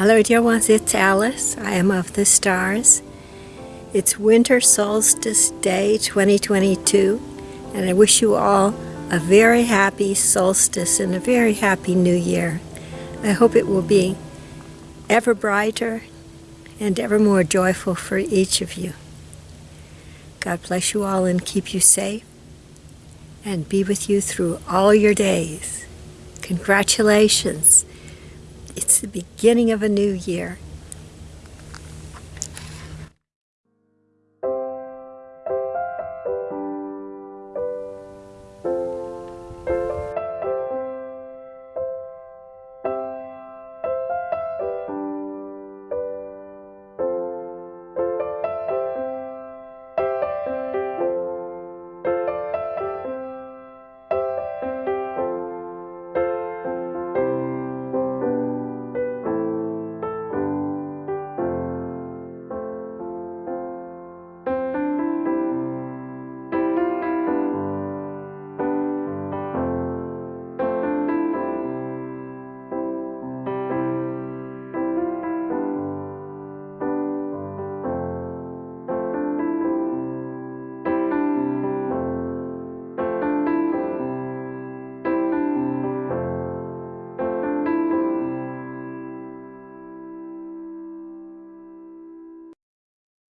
Hello dear ones, it's Alice. I am of the stars. It's winter solstice day 2022 and I wish you all a very happy solstice and a very happy new year. I hope it will be ever brighter and ever more joyful for each of you. God bless you all and keep you safe and be with you through all your days. Congratulations. It's the beginning of a new year